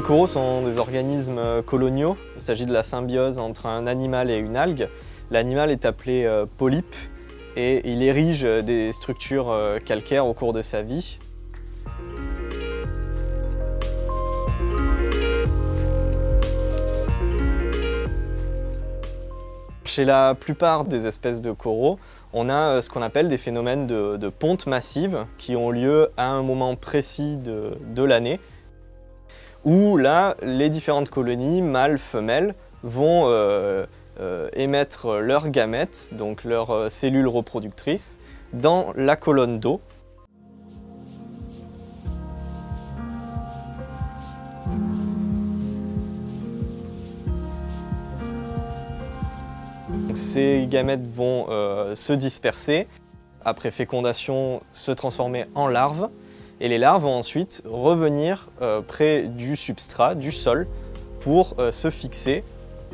coraux sont des organismes coloniaux. Il s'agit de la symbiose entre un animal et une algue. L'animal est appelé euh, polype et il érige des structures euh, calcaires au cours de sa vie. Chez la plupart des espèces de coraux, on a euh, ce qu'on appelle des phénomènes de, ponte massive qui ont lieu à un moment précis de, l'année où là, les différentes colonies, mâles, femelles, vont euh, euh, émettre leurs gamètes, donc leurs cellules reproductrices, dans la colonne d'eau. Ces gamètes vont euh, se disperser, après fécondation se transformer en larves, et les larves vont ensuite revenir euh, près du substrat, du sol, pour euh, se fixer,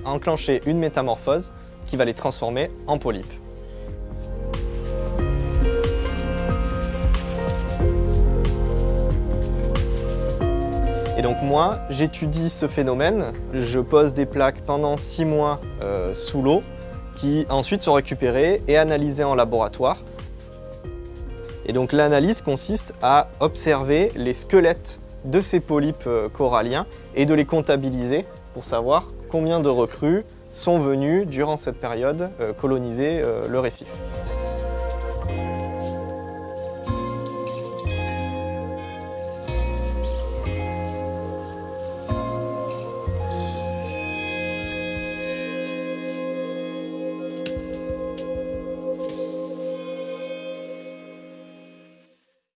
enclencher une métamorphose qui va les transformer en polypes. Et donc moi, j'étudie ce phénomène, je pose des plaques pendant six mois sous l'eau qui ensuite sont récupérés et analysés en laboratoire. Et donc l'analyse consiste à observer les squelettes de ces polypes euh, coralliens et de les comptabiliser pour savoir combien de recrues sont venus durant cette période euh, coloniser euh, le récif.